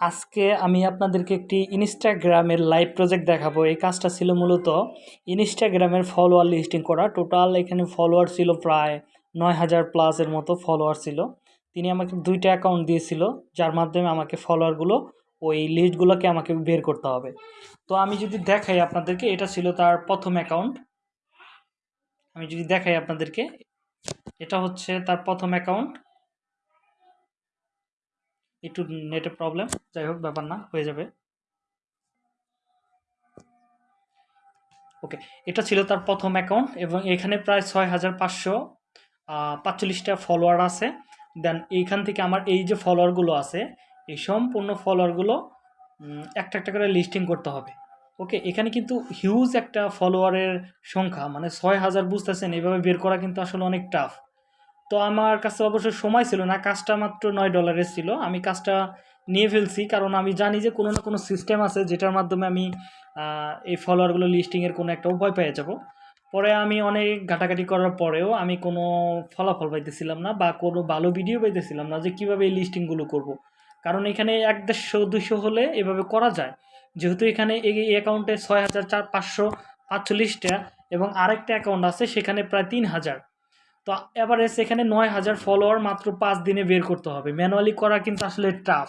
আজকে আমি আপনাদেরকে একটি ইনস্টাগ্রামের লাইভ প্রজেক্ট দেখাবো। এই কাজটা ছিল মূলত ইনস্টাগ্রামের ফলোয়ার লিস্টিং করা। টোটাল এখানে ফলোয়ার ছিল প্রায় নয় হাজার প্লাসের মতো ফলোয়ার ছিল। তিনি আমাকে দুইটা অ্যাকাউন্ট দিয়েছিল, যার মাধ্যমে আমাকে ফলোয়ারগুলো ওই লিস্টগুলোকে আমাকে বের করতে হবে। তো আমি যদি দেখাই আপনাদেরকে, এটা ছিল তার প্রথম অ্যাকাউন্ট আমি যদি দেখাই আপনাদেরকে, এটা হচ্ছে তার প্রথম অ্যাকাউন্ট একটু নেটের প্রবলেম যাই হোক, ব্যাপার না, হয়ে যাবে। ওকে এটা ছিল তার প্রথম অ্যাকাউন্ট এবং এখানে প্রায় ছয় হাজার পাঁচশো পাঁচচল্লিশটা ফলোয়ার আছে। দেন এইখান থেকে আমার এই যে ফলোয়ারগুলো আছে, এই সম্পূর্ণ ফলোয়ারগুলো একটা একটা করে লিস্টিং করতে হবে। ওকে এখানে কিন্তু হিউজ একটা ফলোয়ারের সংখ্যা মানে ছয় হাজার বুঝতেছেন, এভাবে বের করা কিন্তু আসলে অনেক টাফ তো আমার কাছে অবশ্য সময় ছিল না, কাজটা মাত্র নয় ডলারের ছিল। আমি কাজটা নিয়ে ফেলছি, কারণ আমি জানি যে কোনো না কোনো সিস্টেম আছে যেটার মাধ্যমে আমি এই ফলোয়ারগুলো লিস্টিংয়ের কোনো একটা উপায় পেয়ে যাব। পরে আমি অনেক ঘাটাঘাটি করার পরেও আমি কোনো ফলাফল পাইতেছিলাম না বা কোনো ভালো ভিডিও পাইতেছিলাম না যে কীভাবে এই লিস্টিংগুলো করব। কারণ এখানে এক দেড়শো দুশো হলে এভাবে করা যায়। যেহেতু এখানে এই অ্যাকাউন্টে ছয় হাজার চার পাঁচশো পাঁচচল্লিশটা এবং আরেকটা অ্যাকাউন্ট আছে সেখানে প্রায় তিন হাজার। তো এবারে এখানে নয় হাজার ফলোয়ার মাত্র পাঁচ দিনে বের করতে হবে। ম্যানুয়ালি করা কিন্তু আসলে টাফ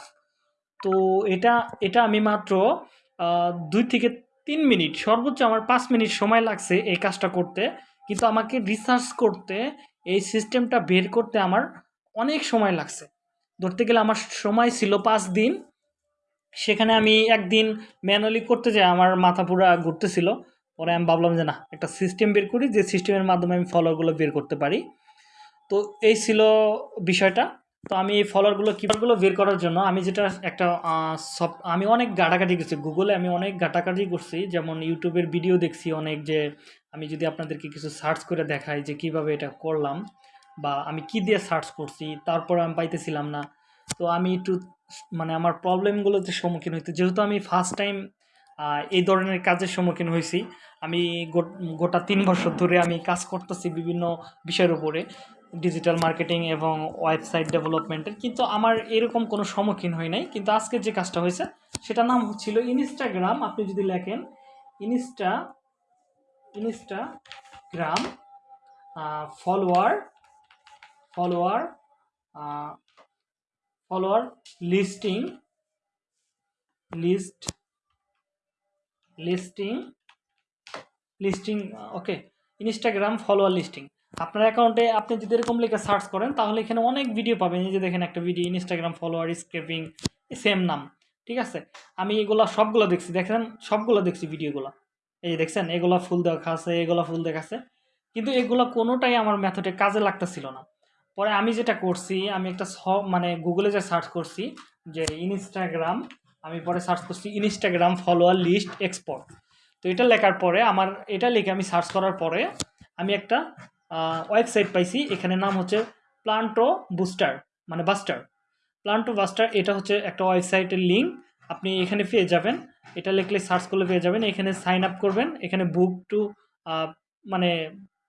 তো এটা এটা আমি মাত্র দুই থেকে তিন মিনিট, সর্বোচ্চ আমার পাঁচ মিনিট সময় লাগছে এই কাজটা করতে। কিন্তু আমাকে রিসার্চ করতে, এই সিস্টেমটা বের করতে আমার অনেক সময় লাগছে। ধরতে গেলে আমার সময় ছিল পাঁচ দিন। সেখানে আমি একদিন ম্যানুয়ালি করতে যাই আমার মাথা পুরা ঘুরতেছিল। পরে আমি ভাবলাম যে না, একটা সিস্টেম বের করি, যে সিস্টেমের মাধ্যমে আমি ফলোয়ারগুলো বের করতে পারি। তো এই ছিল বিষয়টা। তো আমি এই ফলোয়ারগুলো কীভাবেগুলো বের করার জন্য আমি যেটা একটা সব, আমি অনেক ঘাটাঘাটি করছি। গুগলে আমি অনেক ঘাটাঘাটি করছি। যেমন ইউটিউবের ভিডিও দেখছি অনেক যে, আমি যদি আপনাদেরকে কিছু সার্চ করে দেখাই যে কীভাবে এটা করলাম বা আমি কি দিয়ে সার্চ করছি, তারপর আমি পাইতেছিলাম না। তো আমি একটু মানে আমার প্রবলেমগুলোতে সম্মুখীন হইতে, যেহেতু আমি ফার্স্ট টাইম এই ধরনের কাজের সম্মুখীন হয়েছি। আমি গোটা তিন বছর ধরে আমি কাজ করতেছি বিভিন্ন বিষয়ের উপরে ডিজিটাল মার্কেটিং এবং ওয়েবসাইট ডেভেলপমেন্টের কিন্তু আমার এরকম কোনো সম্মুখীন হয় নাই। কিন্তু আজকে যে কাজটা হয়েছে, সেটার নাম হচ্ছিল ইনস্টাগ্রাম আপনি যদি লেখেন insta Instagram follower follower follower listing list listing listing okay Instagram follower listing আপনার অ্যাকাউন্টে আপনি যদি এরকম লিখে সার্চ করেন, তাহলে এখানে অনেক ভিডিও পাবেন। এই যে দেখেন একটা video Instagram follower scraping same নাম, ঠিক আছে? আমি এগুলো সবগুলো দেখছি, দেখেন? সবগুলো দেখছি ভিডিওগুলো এই দেখছেন? এগুলো ফুল দেখা আছে এগুলো ফুল দেখাচ্ছে। কিন্তু এগুলো কোনোটাই আমার মেথডে কাজে লাগতেছিল না। পরে আমি যেটা করছি, আমি একটা সব মানে গুগলে যে সার্চ করছি, যে ইনস্টাগ্রাম আমি পরে সার্চ করছি ইনস্টাগ্রাম ফলোয়ার লিস্ট এক্সপোর্ট তো এটা লেখার পরে আমার, এটা লিখে আমি সার্চ করার পরে আমি একটা ওয়েবসাইট পাইছি, এখানে নাম হচ্ছে প্লান্টো বুস্টার মানে বাস্টার প্লান্টো বাস্টার এটা হচ্ছে একটা ওয়েবসাইটের লিঙ্ক আপনি এখানে পেয়ে যাবেন। এটা লিখলে সার্চ করলে পেয়ে যাবেন, এখানে সাইন আপ করবেন, এখানে বুক টু মানে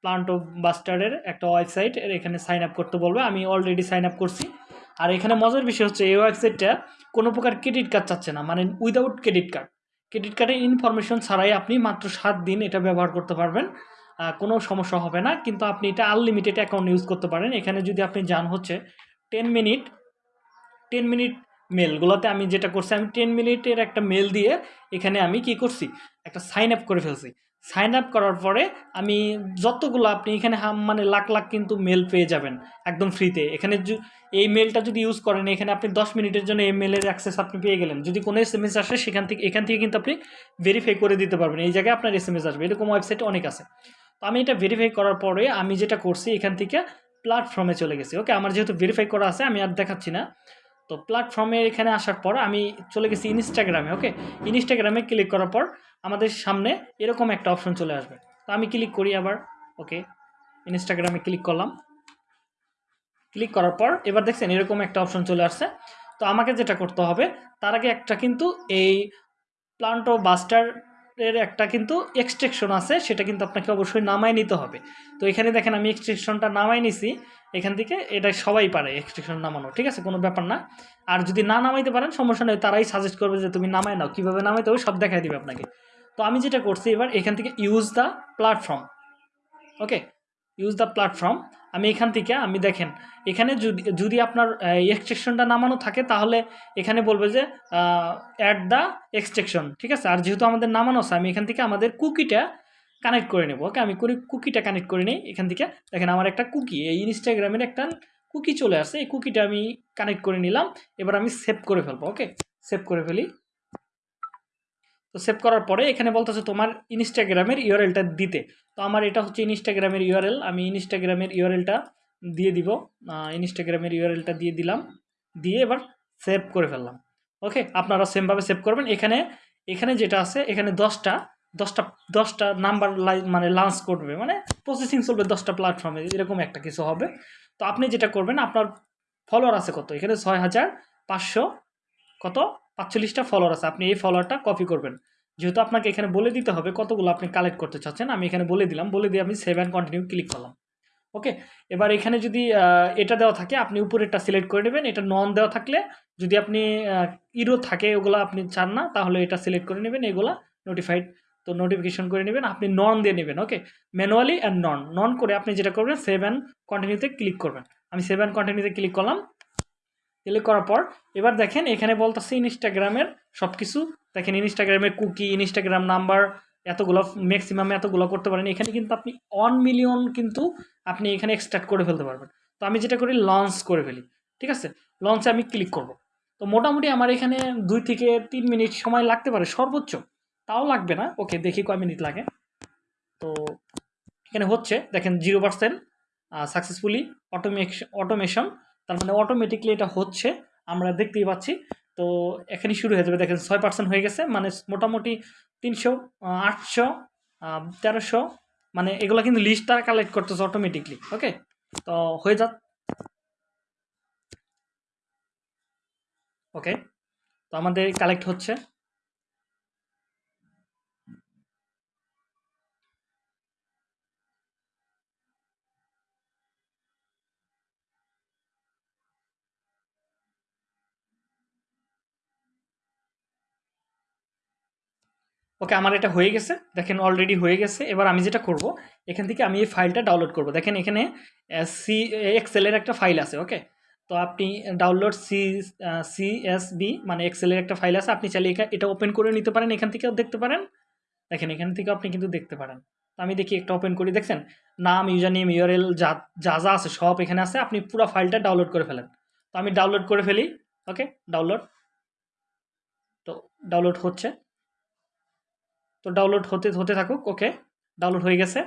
প্লান্টো বাস্টারের একটা ওয়েবসাইট এখানে সাইন আপ করতে বলবে। আমি অলরেডি সাইন আপ করছি। আর এখানে মজার বিষয় হচ্ছে এই ওয়েবসাইটটা কোনো প্রকার ক্রেডিট কার্ড চাচ্ছে না মানে উইদাউট ক্রেডিট কার্ড ক্রেডিট কার্ডের ইনফরমেশন ছাড়াই আপনি মাত্র সাত দিন এটা ব্যবহার করতে পারবেন। কোনো সমস্যা হবে না, কিন্তু আপনি এটা আনলিমিটেড অ্যাকাউন্ট ইউজ করতে পারেন। এখানে যদি আপনি যান হচ্ছে টেন মিনিট টেন মিনিট মেলগুলোতে আমি যেটা করছি, আমি টেন মিনিটের একটা মেল দিয়ে এখানে আমি কি করছি, একটা সাইন আপ করে ফেলছি। সাইন আপ করার পরে আমি যতগুলো আপনি এখানে মানে লাখ লাখ কিন্তু মেল পেয়ে যাবেন একদম ফ্রিতে এখানে এই মেলটা যদি ইউজ করেন, এখানে আপনি দশ মিনিটের জন্য এই মেলের অ্যাক্সেস আপনি পেয়ে গেলেন। যদি কোনো এস এম এস আসে, সেখান থেকে, এখান থেকে কিন্তু আপনি ভেরিফাই করে দিতে পারবেন। এই জায়গায় আপনার এস এম এস আসবে। এরকম ওয়েবসাইট অনেক আছে। তো আমি এটা ভেরিফাই করার পরে আমি যেটা করছি, এখান থেকে প্ল্যাটফর্মে চলে গেছি। ওকে আমার যেহেতু ভেরিফাই করা আছে, আমি আর দেখাচ্ছি না। তো প্ল্যাটফর্মে এখানে আসার পর আমি চলে গেছি ইনস্টাগ্রামে ওকে ইনস্টাগ্রামে ক্লিক করার পর আমাদের সামনে এরকম একটা অপশন চলে আসবে। তো আমি ক্লিক করি আবার ওকে ইনস্টাগ্রামে ক্লিক করলাম। ক্লিক করার পর এবার দেখছেন এরকম একটা অপশন চলে আসছে। তো আমাকে যেটা করতে হবে, তার আগে একটা কিন্তু এই প্লান্টো বাস্টার এর একটা কিন্তু এক্সট্রেকশন আছে, সেটা কিন্তু আপনাকে অবশ্যই নামাই নিতে হবে। তো এখানে দেখেন আমি এক্সট্রেকশনটা নামাই নিছি। এখান থেকে এটা সবাই পারে এক্সটেনশন নামানো, ঠিক আছে? কোনো ব্যাপার না। আর যদি না নামাইতে পারেন, সমস্যা নেই, তারাই সাজেস্ট করবে যে তুমি নামাই নাও। কীভাবে নামাইতে হবে সব দেখাই দিবে আপনাকে। তো আমি যেটা করছি এবার, এখান থেকে use the platform okay use the platform আমি এখান থেকে, আমি দেখেন, এখানে যদি যদি আপনার এক্সট্রেকশনটা নামানো থাকে, তাহলে এখানে বলবে যে অ্যাট দ্য এক্সট্রেকশন ঠিক আছে? আর যেহেতু আমাদের নামানো আছে, আমি এখান থেকে আমাদের কুকিটা কানেক্ট করে নেব। ওকে আমি করি কুকিটা কানেক্ট করে নিই এখান থেকে। দেখেন আমার একটা কুকি এই ইনস্টাগ্রামের একটা কুকি চলে আসে এই কুকিটা আমি কানেক্ট করে নিলাম। এবার আমি সেভ করে ফেলব ওকে সেভ করে ফেলি। তো সেভ করার পরে এখানে বলতেছে তোমার ইনস্টাগ্রামের ইউআরএলটা দিতে। তো আমার এটা হচ্ছে ইনস্টাগ্রামের ইউআরএল আমি ইনস্টাগ্রামের ইউআরএলটা দিয়ে দিব। ইনস্টাগ্রামের ইউআরএলটা দিয়ে দিলাম। দিয়ে এবার সেভ করে ফেললাম। ওকে আপনারা সেমভাবে সেভ করবেন। এখানে এখানে যেটা আছে, এখানে দশটা দশটা দশটা নাম্বার মানে লঞ্চ করবে মানে প্রসেসিং চলবে দশটা প্ল্যাটফর্মে এরকম একটা কিছু হবে। তো আপনি যেটা করবেন, আপনার ফলোয়ার আছে কত? এখানে ছয় হাজার পাঁচশো কত? পাঁচচল্লিশটা ফলোয়ার আছে। আপনি এই ফলোয়ারটা কপি করবেন। যেহেতু আপনাকে এখানে বলে দিতে হবে কতগুলো আপনি কালেক্ট করতে চাচ্ছেন, আমি এখানে বলে দিলাম। বলে দিয়ে আমি সেভ অ্যান্ড কন্টিনিউ ক্লিক করলাম। ওকে এবার এখানে যদি এটা দেওয়া থাকে, আপনি উপরেরটা সিলেক্ট করে নেবেন। এটা নন দেওয়া থাকলে, যদি আপনি ইরো থাকে, ওগুলো আপনি চান না, তাহলে এটা সিলেক্ট করে নেবেন। এগুলা নোটিফাইড তো নোটিফিকেশন করে নেবেন, আপনি নন দিয়ে নেবেন ওকে ম্যানুয়ালি অ্যান্ড নন নন করে আপনি যেটা করবেন সেভ অ্যান্ড কন্টিনিউতে ক্লিক করবেন। আমি সেভ অ্যান্ড কন্টিনিউতে ক্লিক করলাম ক্লিক করার পর এবার দেখেন এখানে বলতেছে ইনস্টাগ্রামের সব কিছু দেখেন ইনস্টাগ্রামের কুকি ইনস্টাগ্রাম নাম্বার এতগুলো ম্যাক্সিমাম এতগুলো করতে পারেন। এখানে কিন্তু আপনি ওয়ান মিলিয়ন কিন্তু আপনি এখানে এক্সট্রাক্ট করে ফেলতে পারবেন। তো আমি যেটা করি লঞ্চ করে ফেলি, ঠিক আছে? লঞ্চে আমি ক্লিক করব। তো মোটামুটি আমার এখানে দুই থেকে তিন মিনিট সময় লাগতে পারে, সর্বোচ্চ। তাও লাগবে না। ওকে, দেখি কয় মিনিট লাগে। তো এখানে হচ্ছে, দেখেন zero percent successfully automation automation তার মানে অটোমেটিকলি এটা হচ্ছে, আমরা দেখতেই পাচ্ছি। তো এখানে শুরু হয়ে যাবে। দেখেন ছয় পার্সেন্ট হয়ে গেছে মানে মোটামুটি তিনশো আটশো তেরোশো মানে এগুলো কিন্তু লিস্টটা কালেক্ট করতেছে অটোমেটিকলি ওকে তো হয়ে যাক। ওকে তো আমাদের কালেক্ট হচ্ছে। ওকে, আমার এটা হয়ে গেছে। দেখেন অলরেডি হয়ে গেছে। এবার আমি যেটা করব, এখান থেকে আমি এই ফাইলটা ডাউনলোড করব। দেখেন এখানে সি এক্সেলের একটা ফাইল আছে ওকে তো আপনি ডাউনলোড সি সিএসবি মানে এক্সেলের একটা ফাইল আছে। আপনি চাইলে এটা ওপেন করে নিতে পারেন, এখান থেকেও দেখতে পারেন। দেখেন, এখান থেকে আপনি কিন্তু দেখতে পারেন। তো আমি দেখি একটা ওপেন করি, দেখছেন? নাম ইউজার নেম ইউআরএল যা যা যা আছে, সব এখানে আছে। আপনি পুরো ফাইলটা ডাউনলোড করে ফেলেন। তো আমি ডাউনলোড করে ফেলি ওকে ডাউনলোড তো ডাউনলোড হচ্ছে। তো ডাউনলোড হতে হতে থাকুক ওকে ডাউনলোড হয়ে গেছে।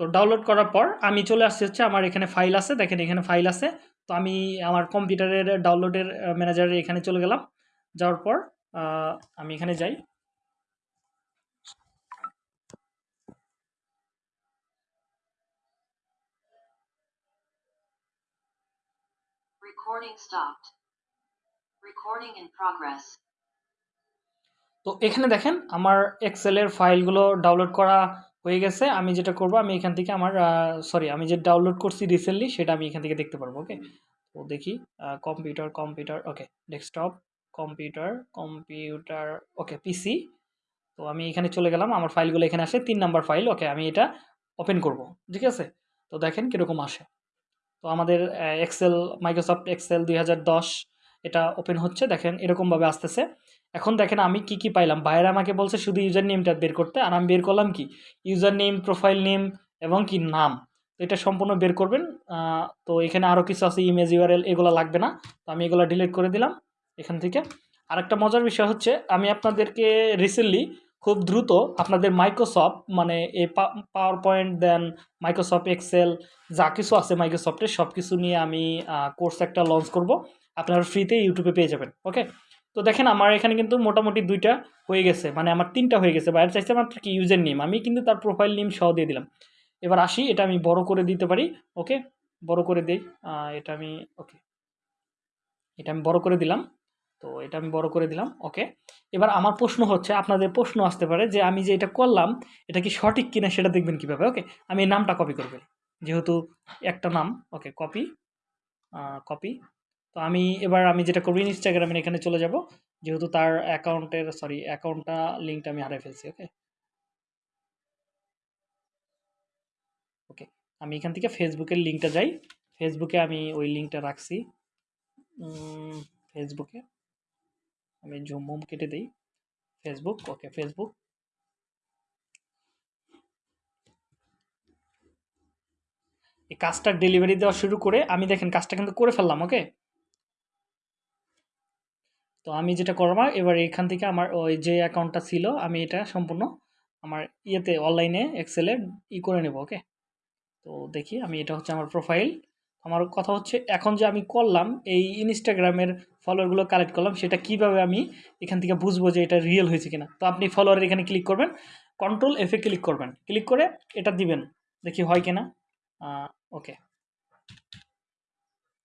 তো ডাউনলোড করার পর আমি চলে আসছি হচ্ছে আমার এখানে ফাইল আছে, দেখেন এখানে ফাইল আছে। তো আমি আমার কম্পিউটারের ডাউনলোডের ম্যানেজারে এখানে চলে গেলাম। যাওয়ার পর আমি এখানে যাই। Recording stopped. Recording in progress. তো এখানে দেখেন, আমার এক্সেলের ফাইলগুলো ডাউনলোড করা হয়ে গেছে। আমি যেটা করব, আমি এখান থেকে আমার সরি আমি যে ডাউনলোড করছি রিসেন্টলি সেটা আমি এখান থেকে দেখতে পারব ওকে তো দেখি computer computer okay desktop computer computer okay PC তো আমি এখানে চলে গেলাম, আমার ফাইলগুলো এখানে আসে, তিন নাম্বার ফাইল ওকে আমি এটা ওপেন করব, ঠিক আছে? তো দেখেন কীরকম আসে। তো আমাদের এক্সেল মাইক্রোসফট এক্সেল দুই হাজার দশ, এটা ওপেন হচ্ছে। দেখেন, এরকমভাবে আসতেছে। এখন দেখেন, আমি কি কি পাইলাম? বাইরে আমাকে বলছে শুধু ইউজার নেমটা বের করতে। আর আমি বের করলাম কি? ইউজার নেম প্রোফাইল নেম এবং কি নাম। তো এটা সম্পূর্ণ বের করবেন। তো এখানে আরও কিছু আছে ইমেজ ইউআরএল এগুলো লাগবে না। তো আমি এগুলো ডিলিট করে দিলাম এখান থেকে। আরেকটা মজার বিষয় হচ্ছে, আমি আপনাদেরকে রিসেন্টলি খুব দ্রুত আপনাদের মাইক্রোসফট মানে এই PowerPoint then Microsoft Excel যা কিছু আছে মাইক্রোসফটের সব কিছু নিয়ে আমি কোর্স একটা লঞ্চ করব। আপনারা ফ্রিতে ইউটিউবে পেয়ে যাবেন ওকে তো দেখেন আমার এখানে কিন্তু মোটামুটি দুইটা হয়ে গেছে মানে আমার তিনটা হয়ে গেছে বাইরে চাইছে মাত্র কি ইউজার নেম আমি কিন্তু তার প্রোফাইল নেম সহ দিয়ে দিলাম। এবার আসি, এটা আমি বড় করে দিতে পারি ওকে বড় করে দিই এটা আমি ওকে এটা আমি বড় করে দিলাম। তো এটা আমি বড় করে দিলাম ওকে এবার আমার প্রশ্ন হচ্ছে, আপনাদের প্রশ্ন আসতে পারে যে আমি যে এটা করলাম, এটা কি সঠিক কিনা সেটা দেখবেন কীভাবে ওকে আমি এই নামটা কপি করে ফেলি। যেহেতু একটা নাম ওকে কপি কপি তো আমি এবার আমি যেটা করব ইনস্টাগ্রামের এখানে চলে যাব। যেহেতু তার অ্যাকাউন্টের সরি অ্যাকাউন্টটা লিঙ্কটা আমি হারিয়ে ফেলছি ওকে ওকে আমি এখান থেকে ফেসবুকের লিঙ্কটা যাই। ফেসবুকে আমি ওই লিঙ্কটা রাখছি। ফেসবুকে আমি জুম মুম কেটে দিই। ফেসবুক ওকে ফেসবুক এই কাজটা ডেলিভারি দেওয়া শুরু করে আমি দেখেন কাজটা কিন্তু করে ফেললাম ওকে তো আমি যেটা করব এবার এখান থেকে আমার ওই যে অ্যাকাউন্টটা ছিল, আমি এটা সম্পূর্ণ আমার ইয়েতে অনলাইনে এক্সেলে ই করে নেব ওকে তো দেখি আমি এটা হচ্ছে আমার প্রোফাইল আমার কথা হচ্ছে, এখন যে আমি করলাম, এই ইনস্টাগ্রামের ফলোয়ারগুলো কালেক্ট করলাম, সেটা কীভাবে আমি এখান থেকে বুঝব যে এটা রিয়েল হয়েছে কিনা? তো আপনি ফলোয়ারের এখানে ক্লিক করবেন কন্ট্রোল এফে ক্লিক করবেন। ক্লিক করে এটা দিবেন, দেখি হয় কিনা। ওকে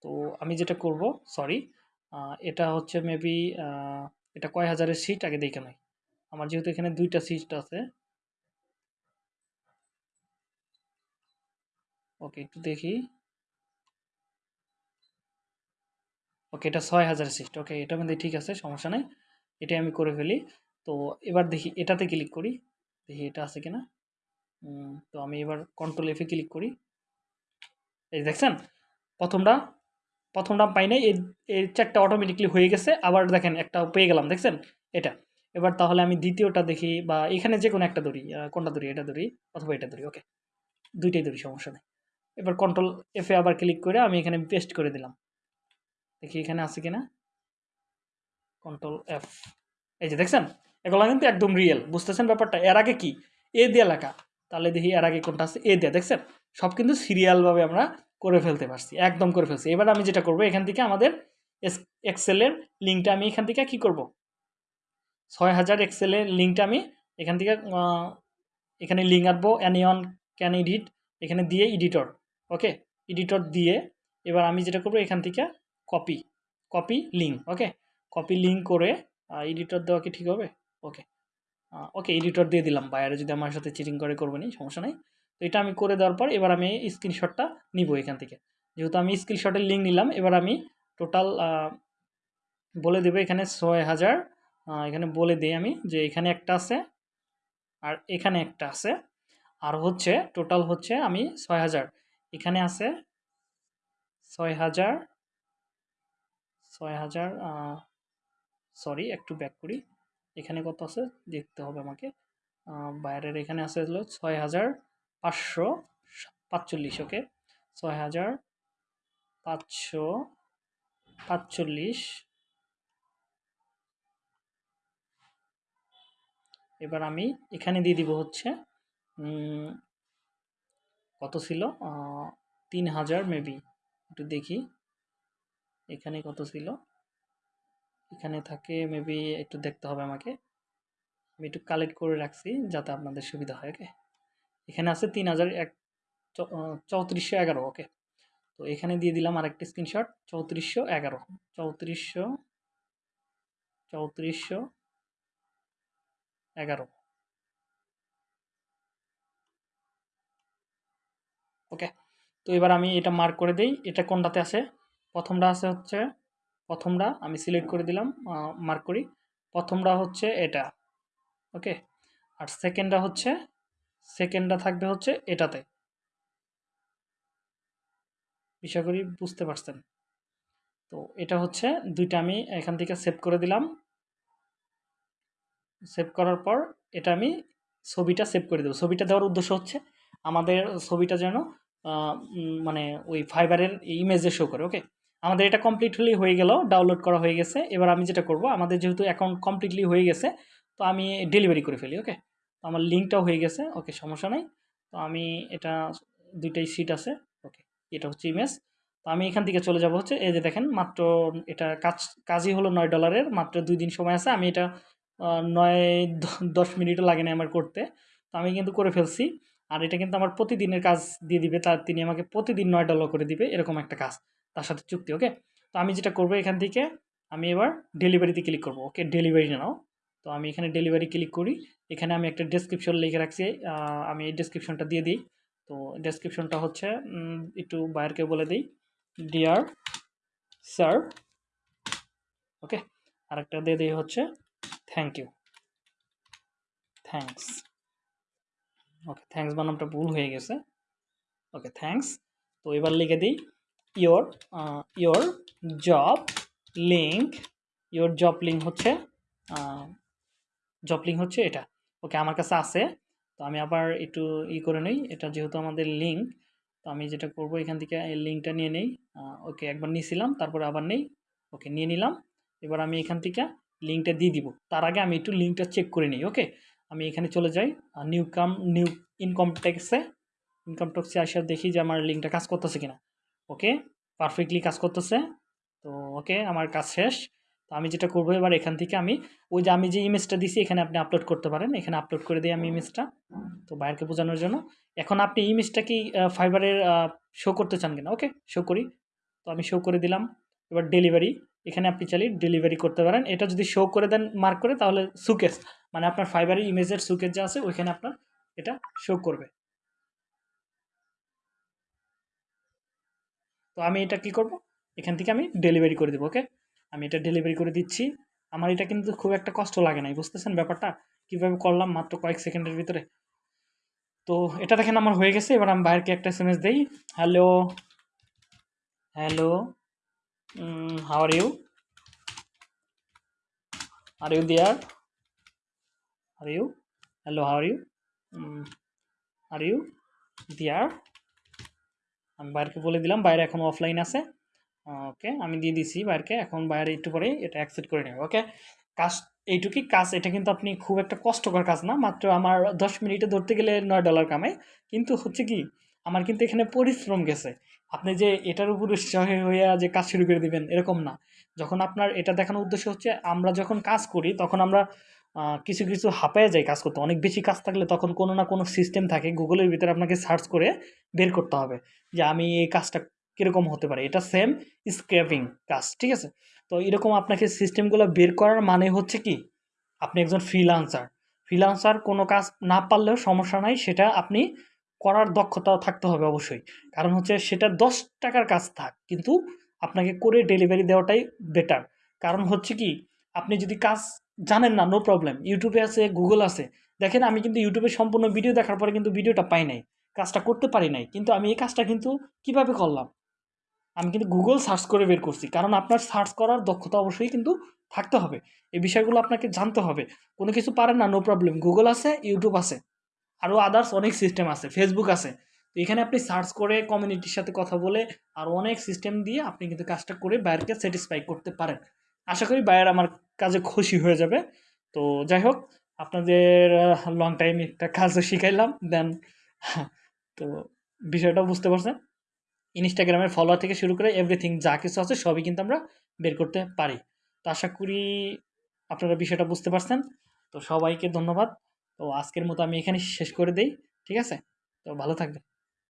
তো আমি যেটা করব সরি এটা হচ্ছে মেবি এটা কয় হাজারের সিট আগে দেখে নয় আমার যেহেতু এখানে দুইটা সিট আছে। ওকে একটু দেখি। ওকে এটা ছয় হাজার সিট ওকে এটা মধ্যে ঠিক আছে সমস্যা নাই। এটাই আমি করে ফেলি। তো এবার দেখি এটাতে ক্লিক করি। দেখি এটা আছে কিনা। তো আমি এবার কন্ট্রোল এফে ক্লিক করি। এই দেখছেন? প্রথমটা প্রথমটা পাই নাই। এই এই চারটা অটোমেটিকলি হয়ে গেছে। আবার দেখেন একটা পেয়ে গেলাম দেখছেন? এটা। এবার তাহলে আমি দ্বিতীয়টা দেখি বা এখানে যে কোনো একটা আহ, কোনটা ধরি? এটা ধরি অথবা এটা ধরি ওকে দুইটাই ধরি সমস্যা নেই। এবার কন্ট্রোল এফে আবার ক্লিক করে আমি এখানে পেস্ট করে দিলাম। দেখি এখানে আছে কিনা। কন্ট্রোল এফ এই যে দেখছেন? এগুলো কিন্তু একদম রিয়েল বুঝতেছেন ব্যাপারটা? এর আগে কি? এ দিয়ে লেখা। তাহলে দেখি এর আগে কোনটা আছে? এ দিয়ে, দেখছেন? সব কিন্তু সিরিয়ালভাবে আমরা করে ফেলতে পারছি, একদম করে ফেলছি। এবার আমি যেটা করব, এখান থেকে আমাদের এক্সেলের লিঙ্কটা আমি এখান থেকে কি করব? ছয় হাজার এক্সেলের লিঙ্কটা আমি এখান থেকে এখানে লিঙ্ক আনব অ্যানিয়ন ক্যান এডিট এখানে দিয়ে এডিটর ওকে এডিটর দিয়ে এবার আমি যেটা করব, এখান থেকে copy copy link okay copy link করে এডিটর দেওয়া কি ঠিক হবে? ওকে ওকে এডিটর দিয়ে দিলাম বাইরে যদি আমার সাথে চিটিং করে, করবে নি, সমস্যা নেই। তো এটা আমি করে দেওয়ার পর এবার আমি স্ক্রিনশটটা নিব এখান থেকে। যেহেতু আমি স্ক্রিনশটের লিঙ্ক নিলাম, এবার আমি টোটাল বলে দেবো এখানে ছয় হাজার এখানে বলে দিই আমি যে এখানে একটা আছে আর এখানে একটা আছে। আর হচ্ছে টোটাল হচ্ছে আমি ছয় হাজার। এখানে আছে ছয় হাজার ছয় হাজার সরি একটু ব্যাক করি। এখানে কত আছে? দেখতে হবে আমাকে। বাইরের এখানে আছে হলো ছয় হাজার পাঁচশো পাঁচচল্লিশ ওকে ছয় হাজার পাঁচশো পাঁচচল্লিশ এবার আমি এখানে দিয়ে দিব হচ্ছে কত ছিল? তিন হাজার মেবি একটু দেখি। এখানে কত ছিল? এখানে থাকে মেবি একটু দেখতে হবে আমাকে। আমি একটু কালেক্ট করে রাখছি যাতে আপনাদের সুবিধা হয় ওকে এখানে আছে তিন হাজার এক চৌত্রিশশো এগারো ওকে তো এখানে দিয়ে দিলাম আরেকটি স্ক্রিনশট চৌত্রিশশো এগারো। চৌত্রিশশো চৌত্রিশশো এগারো। ওকে তো এবার আমি এটা মার্ক করে দিই। এটা কোনটাতে আছে? প্রথমটা আছে হচ্ছে, প্রথমটা আমি সিলেক্ট করে দিলাম মার্ক করি। প্রথমটা হচ্ছে এটা ওকে আর সেকেন্ডটা হচ্ছে সেকেন্ডটা থাকবে হচ্ছে এটাতে। বিষয় করি বুঝতে পারছেন? তো এটা হচ্ছে, দুইটা আমি এখান থেকে সেভ করে দিলাম। সেভ করার পর এটা আমি ছবিটা সেভ করে দেবো। ছবিটা দেওয়ার উদ্দেশ্য হচ্ছে, আমাদের ছবিটা যেন মানে ওই ফাইবারের ইমেজে শো করে ওকে আমাদের এটা কমপ্লিটলি হয়ে গেল ডাউনলোড করা হয়ে গেছে। এবার আমি যেটা করব, আমাদের যেহেতু অ্যাকাউন্ট কমপ্লিটলি হয়ে গেছে, তো আমি ডেলিভারি করে ফেলি ওকে তো আমার লিঙ্কটাও হয়ে গেছে ওকে সমস্যা নাই। তো আমি এটা দুইটাই সিট আছে ওকে এটা হচ্ছে ইমেজ তো আমি এখান থেকে চলে যাব হচ্ছে, এই যে দেখেন, মাত্র এটা কাজ, কাজই হলো নয় ডলারের মাত্র দুই দিন সময় আছে, আমি এটা নয় দশ মিনিটও লাগে না আমার করতে। তো আমি কিন্তু করে ফেলছি, আর এটা কিন্তু আমার প্রতিদিনের কাজ দিয়ে দিবে তার তিনি আমাকে প্রতিদিন নয় ডলার করে দিবে, এরকম একটা কাজ। তার সাথে চুক্তি ওকে তো আমি যেটা করব এখান থেকে, আমি এবার ডেলিভারিতে ক্লিক করব ওকে ডেলিভারি নাও। তো আমি এখানে ডেলিভারি ক্লিক করি। এখানে আমি একটা ডেসক্রিপশন লিখে রাখছি আমি এই ডেসক্রিপশনটা দিয়ে দিই। তো ডেসক্রিপশনটা হচ্ছে একটু বাইরকে বলে দিই। ডিয়ার স্যার ওকে আরেকটা দিয়ে দিই হচ্ছে thank you thanks okay thanks বানামটা ভুল হয়ে গেছে। ওকে থ্যাঙ্কস তো এবার লিখে দিই your your job link your job link হচ্ছে জব লিঙ্ক হচ্ছে এটা। ওকে আমার কাছে আছে, তো আমি আবার একটু ই করে নিই, এটা যেহেতু আমাদের লিঙ্ক তো আমি যেটা করব, এখান থেকে এই লিঙ্কটা নিয়ে নেই ওকে একবার নিয়েছিলাম, তারপরে আবার নেই ওকে নিয়ে নিলাম, এবার আমি এখান থেকে লিঙ্কটা দিয়ে দিব। তার আগে আমি একটু লিঙ্কটা চেক করে নিই ওকে আমি এখানে চলে যাই নিউ কাম নিউ ইনকাম ট্যাক্সে ইনকাম ট্যাক্সে আসে দেখি যে আমার লিঙ্কটা কাজ করতেছে কিনা। ওকে? পারফেক্টলি কাজ করতেছে। তো ওকে, আমার কাজ শেষ। তো আমি যেটা করব এবার এখান থেকে আমি, ওই যে আমি যে ইমেজটা দিছি, এখানে আপনি আপলোড করতে পারেন। এখানে আপলোড করে দিই আমি ইমেজটা তো বাইরকে বোঝানোর জন্য। এখন আপনি ইমেজটা কি ফাইবারের শো করতে চান কিনা? ওকে শো করি। তো আমি শো করে দিলাম। এবার ডেলিভারি এখানে আপনি চাইলে ডেলিভারি করতে পারেন। এটা যদি শো করে দেন মার্ক করে, তাহলে সুকেস মানে আপনার ফাইবারের ইমেজের সুকেস যা আছে, ওইখানে আপনার এটা শো করবে। তো আমি এটা কি করব? এখান থেকে আমি ডেলিভারি করে দেবো ওকে আমি এটা ডেলিভারি করে দিচ্ছি। আমার এটা কিন্তু খুব একটা কষ্ট লাগে নাই, বুঝতেছেন ব্যাপারটা? কীভাবে করলাম মাত্র কয়েক সেকেন্ডের ভিতরে। তো এটা দেখেন আমার হয়ে গেছে, এবার আমি বাইরকে একটা এস এম এস দিই hello hello how are you are you there are you hello how are you are you there আমি বাইরকে বলে দিলাম, বাইরে এখন অফলাইন আছে। ওকে আমি দিয়ে দিছি বাইরকে, এখন বাইরে একটু পরে এটা অ্যাকসেপ্ট করে নেবে ওকে কাজ, এইটুকুই কাজ, এটা কিন্তু আপনি খুব একটা কষ্টকর কাজ না, মাত্র আমার দশ মিনিটে ধরতে গেলে নয় ডলার কামাই। কিন্তু হচ্ছে কি, আমার কিন্তু এখানে পরিশ্রম গেছে। আপনি যে এটার উপর উৎসাহ হইয়া যে কাজ শুরু করে দিবেন, এরকম না। যখন আপনার এটা দেখানোর উদ্দেশ্য হচ্ছে, আমরা যখন কাজ করি, তখন আমরা কিছু কিছু হাঁপায়ে যায় কাজ করতে। অনেক বেশি কাজ থাকলে তখন কোনো না কোনো সিস্টেম থাকে। গুগলের ভিতরে আপনাকে সার্চ করে বের করতে হবে যে আমি এই কাজটা কীরকম হতে পারে। এটা সেম স্ক্র্যাপিং কাজ, ঠিক আছে? তো এরকম আপনাকে সিস্টেমগুলো বের করার মানে হচ্ছে কি? আপনি একজন ফ্রিলান্সার ফ্রিলান্সার কোনো কাজ না পারলেও সমস্যা নাই, সেটা আপনি করার দক্ষতা থাকতে হবে অবশ্যই। কারণ হচ্ছে সেটা দশ টাকার কাজ থাক, কিন্তু আপনাকে করে ডেলিভারি দেওয়াটাই বেটার কারণ হচ্ছে কি? আপনি যদি কাজ জানেন না নো প্রবলেম ইউটিউবে আছে গুগল আছে। দেখেন, আমি কিন্তু ইউটিউবে সম্পূর্ণ ভিডিও দেখার পরে কিন্তু ভিডিওটা পাই নাই। কাজটা করতে পারি নাই। কিন্তু আমি এই কাজটা কিন্তু কীভাবে করলাম? আমি কিন্তু গুগল সার্চ করে বের করছি। কারণ আপনার সার্চ করার দক্ষতা অবশ্যই কিন্তু থাকতে হবে। এই বিষয়গুলো আপনাকে জানতে হবে। কোনো কিছু পারেন না নো প্রবলেম গুগল আছে ইউটিউব আছে। আরও আদার্স অনেক সিস্টেম আছে। ফেসবুক আছে। তো এখানে আপনি সার্চ করে কমিউনিটির সাথে কথা বলে আর অনেক সিস্টেম দিয়ে আপনি কিন্তু কাজটা করে বাইরকে স্যাটিসফাই করতে পারেন। আশা করি বাইরে আমার কাজে খুশি হয়ে যাবে। তো যাই হোক, আপনাদের লং টাইম একটা কাজও শিখাইলাম দেন তো বিষয়টা বুঝতে পারছেন। ইনস্টাগ্রামের ফলোয়ার থেকে শুরু করে এভরিথিং যা কিছু আছে সবই কিন্তু আমরা বের করতে পারি। তো আশা করি আপনারা বিষয়টা বুঝতে পারছেন। তো সবাইকে ধন্যবাদ। তো আজকের মতো আমি এখানে শেষ করে দেই, ঠিক আছে? তো ভালো থাকবেন।